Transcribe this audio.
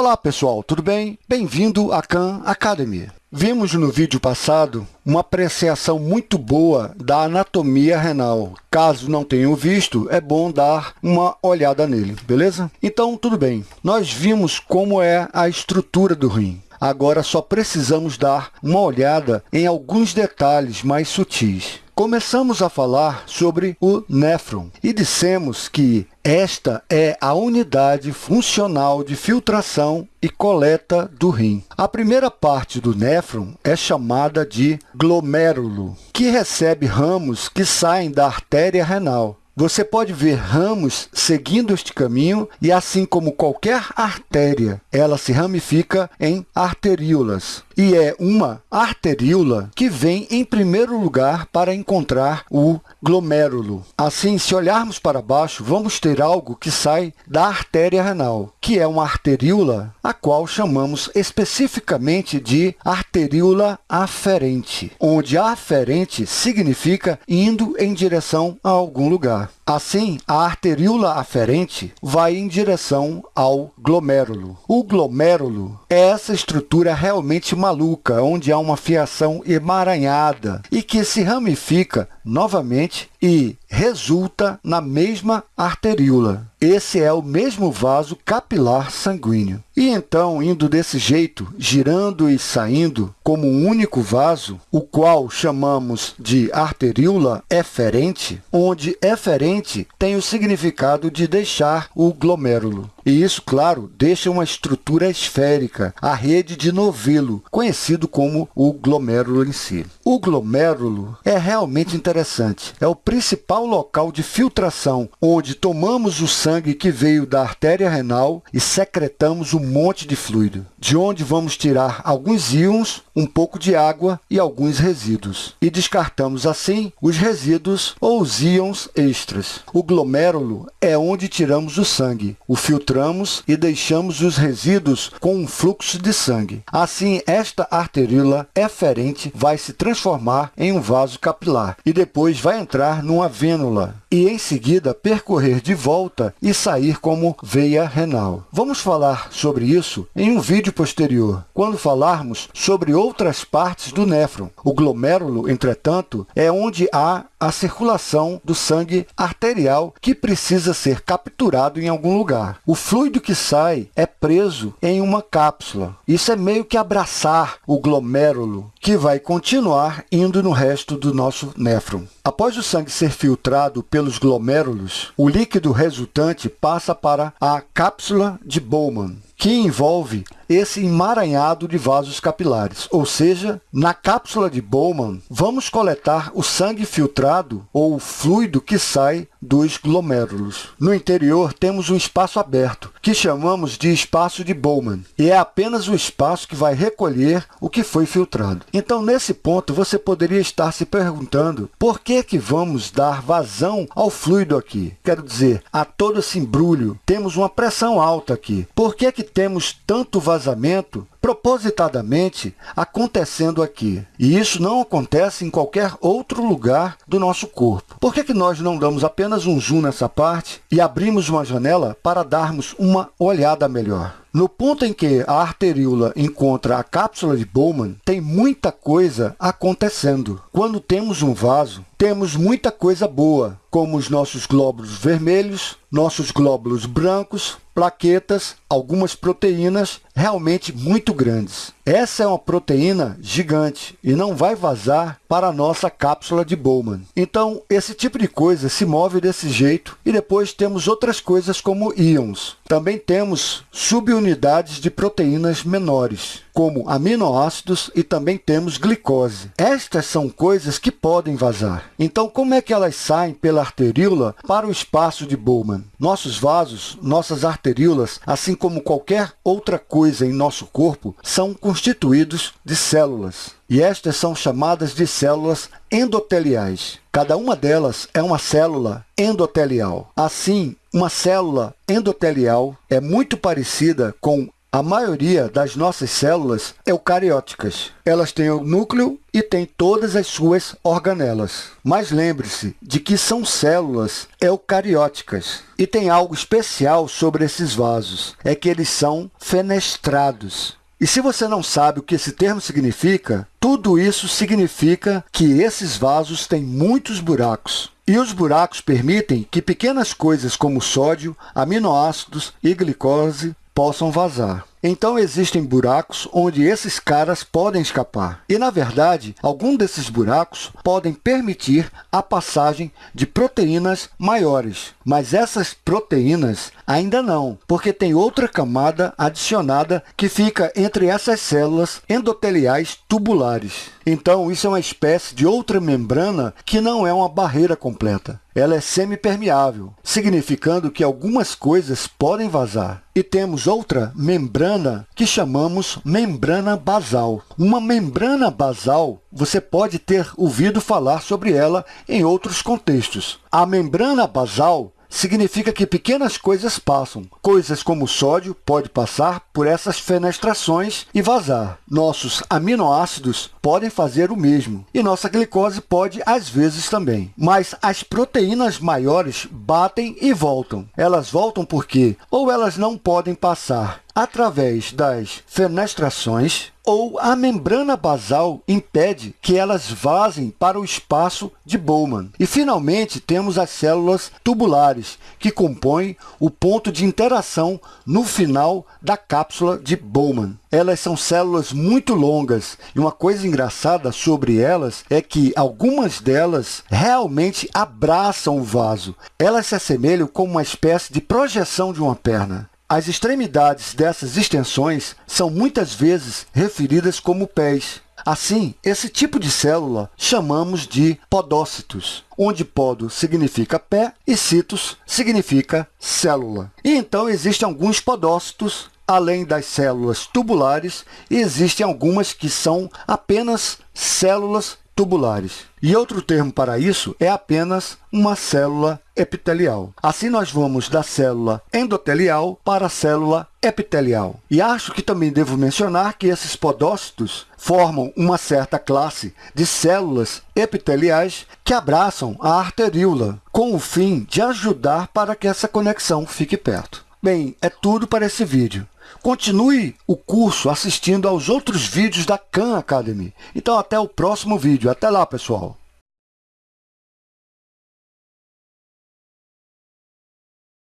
Olá pessoal, tudo bem? Bem-vindo à Khan Academy. Vimos no vídeo passado uma apreciação muito boa da anatomia renal. Caso não tenham visto, é bom dar uma olhada nele, beleza? Então, tudo bem. Nós vimos como é a estrutura do rim. Agora só precisamos dar uma olhada em alguns detalhes mais sutis. Começamos a falar sobre o néfron e dissemos que esta é a unidade funcional de filtração e coleta do rim. A primeira parte do néfron é chamada de glomérulo, que recebe ramos que saem da artéria renal. Você pode ver ramos seguindo este caminho e, assim como qualquer artéria, ela se ramifica em arteríolas e é uma arteríola que vem em primeiro lugar para encontrar o glomérulo. Assim, se olharmos para baixo, vamos ter algo que sai da artéria renal, que é uma arteríola, a qual chamamos especificamente de arteríola aferente, onde aferente significa indo em direção a algum lugar. Assim, a arteríola aferente vai em direção ao glomérulo. O glomérulo é essa estrutura realmente maluca, onde há uma fiação emaranhada e que se ramifica novamente e resulta na mesma arteríola. Esse é o mesmo vaso capilar sanguíneo. E então, indo desse jeito, girando e saindo como um único vaso, o qual chamamos de arteríola eferente, onde eferente tem o significado de deixar o glomérulo. E isso, claro, deixa uma estrutura esférica, a rede de novelo, conhecido como o glomérulo em si. O glomérulo é realmente interessante. É o principal local de filtração, onde tomamos o sangue que veio da artéria renal e secretamos um monte de fluido, de onde vamos tirar alguns íons, um pouco de água e alguns resíduos. E descartamos, assim, os resíduos ou os íons extras. O glomérulo é onde tiramos o sangue, o filtramos e deixamos os resíduos com um fluxo de sangue. Assim, esta arteríola eferente vai se transformar em um vaso capilar e depois vai entrar numa vênula e, em seguida, percorrer de volta e sair como veia renal. Vamos falar sobre isso em um vídeo posterior, quando falarmos sobre outras partes do néfron. O glomérulo, entretanto, é onde há a circulação do sangue arterial que precisa ser capturado em algum lugar. O fluido que sai é preso em uma cápsula. Isso é meio que abraçar o glomérulo, que vai continuar indo no resto do nosso néfron. Após o sangue ser filtrado pelos glomérulos, o líquido resultante passa para a cápsula de Bowman, que envolve esse emaranhado de vasos capilares, ou seja, na cápsula de Bowman, vamos coletar o sangue filtrado ou o fluido que sai dos glomérulos. No interior, temos um espaço aberto, que chamamos de espaço de Bowman, e é apenas o espaço que vai recolher o que foi filtrado. Então, nesse ponto, você poderia estar se perguntando por que, que vamos dar vazão ao fluido aqui? Quero dizer, a todo esse embrulho, temos uma pressão alta aqui. Por que, que temos tanto vazamento propositadamente acontecendo aqui. E isso não acontece em qualquer outro lugar do nosso corpo. Por que, que nós não damos apenas um zoom nessa parte e abrimos uma janela para darmos uma olhada melhor? No ponto em que a arteríola encontra a cápsula de Bowman, tem muita coisa acontecendo. Quando temos um vaso, temos muita coisa boa, como os nossos glóbulos vermelhos, nossos glóbulos brancos, plaquetas, algumas proteínas realmente muito grandes. Essa é uma proteína gigante e não vai vazar para a nossa cápsula de Bowman. Então, esse tipo de coisa se move desse jeito e depois temos outras coisas como íons. Também temos subunidades de proteínas menores, como aminoácidos e também temos glicose. Estas são coisas que podem vazar. Então, como é que elas saem pela arteríola para o espaço de Bowman? Nossos vasos, nossas arteríolas, assim como qualquer outra coisa em nosso corpo, são constituídos de células. E estas são chamadas de células endoteliais. Cada uma delas é uma célula endotelial. Assim, uma célula endotelial é muito parecida com A maioria das nossas células eucarióticas. Elas têm o núcleo e têm todas as suas organelas. Mas lembre-se de que são células eucarióticas. E tem algo especial sobre esses vasos, é que eles são fenestrados. E se você não sabe o que esse termo significa, tudo isso significa que esses vasos têm muitos buracos. E os buracos permitem que pequenas coisas como sódio, aminoácidos e glicose possam vazar. Então, existem buracos onde esses caras podem escapar. E, na verdade, algum desses buracos podem permitir a passagem de proteínas maiores. Mas essas proteínas ainda não, porque tem outra camada adicionada que fica entre essas células endoteliais tubulares. Então, isso é uma espécie de outra membrana que não é uma barreira completa. Ela é semipermeável, significando que algumas coisas podem vazar. E temos outra membrana que chamamos membrana basal. Uma membrana basal, você pode ter ouvido falar sobre ela em outros contextos. A membrana basal significa que pequenas coisas passam. Coisas como o sódio pode passar por essas fenestrações e vazar. Nossos aminoácidos podem fazer o mesmo. E nossa glicose pode, às vezes, também. Mas as proteínas maiores batem e voltam. Elas voltam porque ou elas não podem passar através das fenestrações ou a membrana basal impede que elas vazem para o espaço de Bowman. E, finalmente, temos as células tubulares, que compõem o ponto de interação no final da cápsula de Bowman. Elas são células muito longas e uma coisa engraçada sobre elas é que algumas delas realmente abraçam o vaso. Elas se assemelham como uma espécie de projeção de uma perna. As extremidades dessas extensões são muitas vezes referidas como pés. Assim, esse tipo de célula chamamos de podócitos, onde podo significa pé e citos significa célula. E então existem alguns podócitos, além das células tubulares, e existem algumas que são apenas células tubulares. E outro termo para isso é apenas uma célula epitelial. Assim, nós vamos da célula endotelial para a célula epitelial. E acho que também devo mencionar que esses podócitos formam uma certa classe de células epiteliais que abraçam a arteríola, com o fim de ajudar para que essa conexão fique perto. Bem, é tudo para esse vídeo. Continue o curso assistindo aos outros vídeos da Khan Academy. Então, até o próximo vídeo. Até lá, pessoal!